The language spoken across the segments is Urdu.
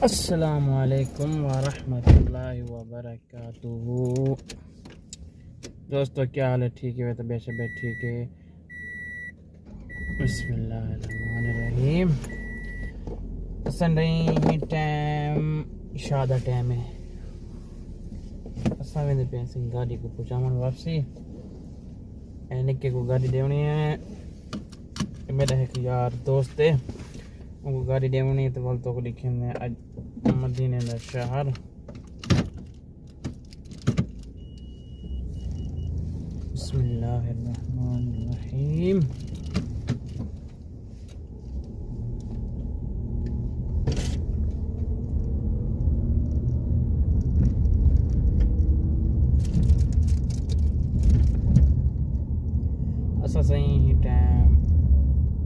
السلام علیکم ورحمۃ اللہ وبرکاتہ۔ دوستو، کیا حال ہے؟ ٹھیک ہے بے شبیت ٹھیک ہے۔ بسم اللہ الرحمن الرحیم۔ پسند رہی ٹائم، شادہ ٹائم ہے۔ اساں ویندے پے سنگ گاڑی کو پہنچاون واپسی۔ یعنی اے نکے کو گاڑی دیونی ہے۔ میرا ایک یار دوست ہے۔ ಉಗಾರಿ ಡೇಮಣಿ ಅಂತ ಬಲ್ ತಗೊಲಿಕ್ಕಿಂದ ಮದೀನದ ಶಹರ್ بسم الله الرحمن الرحيم اسا صحیح ٹائم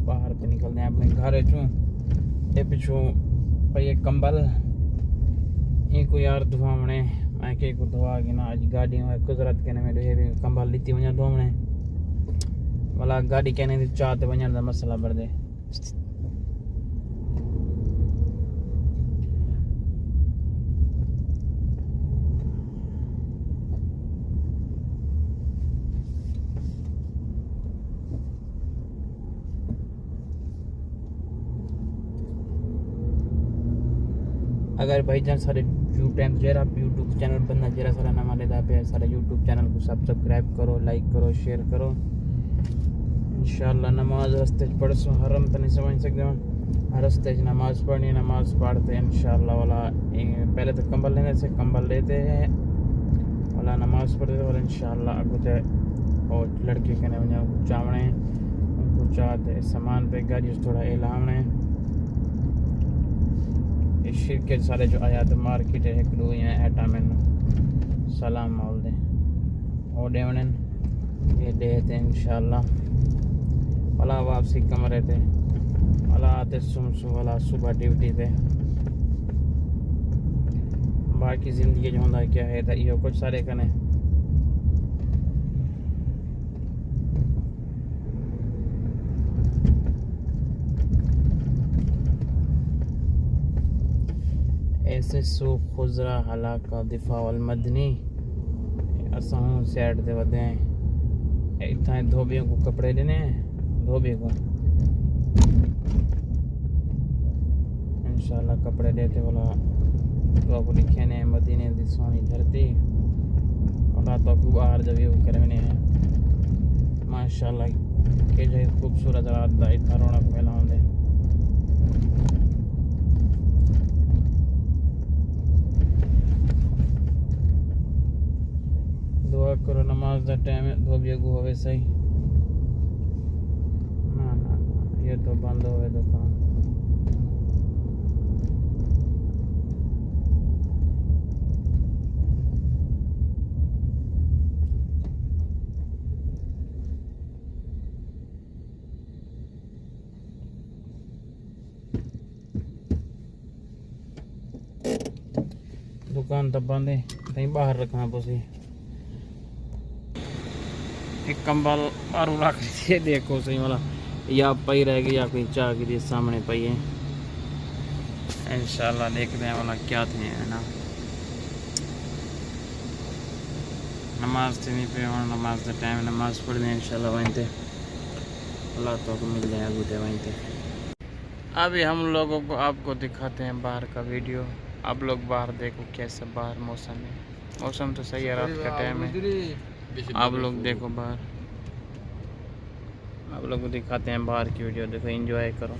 باہر تے نکلنے اپنے گھر چوں پچھو کمبل یہ کوئی یار دے میں کہ گاڑی قدرت کے ملا گاڑی کہنے چار من مسئلہ بڑھتے اگر بھائی جان سارے ٹائم جو آپ یوٹیوب چینل بننا جرا، سارا نام علیحدہ پہ سارا یوٹیوب چینل کو سبسکرائب کرو لائک کرو شیئر کرو۔ انشاءاللہ نماز رستے پڑھ سو حرم تو نہیں سمجھ سکتے ہوں۔ رستے نماز پڑھنی نماز پڑھتے ہیں اللہ والا۔ پہلے تو کمبل لینے سے کمبل لیتے ہیں۔ والا نماز پڑھتے والا اللہ اگو تے اور لڑکے کہنے وجہ چاونے، ان کو چاہتے سامان پہ گاڑی تھوڑا اعلان ہے۔ شرک کے سارے جو آیات مارکیٹ ہے کلو یا ایٹا میں سلام مول دیں اور ڈیونن یہ دے تھے انشاءاللہ بھلا واپسی کمرے تھے بھلا آتے سمسو والا صبح ڈیوٹی تھے باقی زندگی جو ہوندہ کیا ہے تھا یہ کچھ سارے کنے ہیں ایسے سو خزرا حلاقہ دفاع المدنی اساں سیٹ دے ودے اتھائیں دھوبیوں کو کپڑے دینے ہیں دھوبی کو۔ انشاءاللہ کپڑے لیتے والا تو کو لکھے نے، مدینے دی سونی دھرتی۔ اور تو کو باہر جب یہ کرنے ہیں۔ ماشاءاللہ، کہ جو خوبصورت رات دا اتھا رونق ملا ہوندے کرو، نماز دا ٹائم ہے، دو بیگو ہوئے صحیح۔ نا نا، یہ تو بند ہوئے دکان دکان تو بند ہے، کہیں باہر رکھنا پسی۔ ہے ایک کمبل مارو رکھ دیے دیکھو سہی والا یا پئی رہ گئی یا کوئی چاہ کے لیے سامنے پئی ہے انشاءاللہ دیکھتے ہیں والا کیا تھے ہے نا نماز تھی نہیں پہ اور نماز کا ٹائم نماز پڑھ لیں انشاءاللہ وہیں تھے اللہ تو کو مل جائے گو دے وہیں تھے ابھی ہم لوگوں کو آپ کو دکھاتے ہیں باہر کا ویڈیو آپ لوگ باہر دیکھو کیسے باہر موسم ہے موسم تو صحیح ہے رات کا ٹائم ہے آپ لوگ دیکھو باہر آپ لوگ دکھاتے ہیں باہر کی ویڈیو دیکھو انجوائے کرو